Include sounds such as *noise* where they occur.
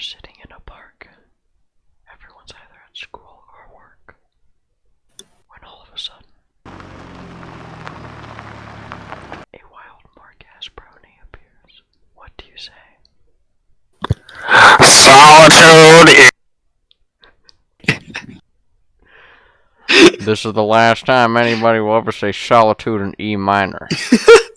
sitting in a park. Everyone's either at school or work. When all of a sudden, a wild Marques Brownlee appears. What do you say? Solitude This is the last time anybody will ever say solitude in E minor. *laughs*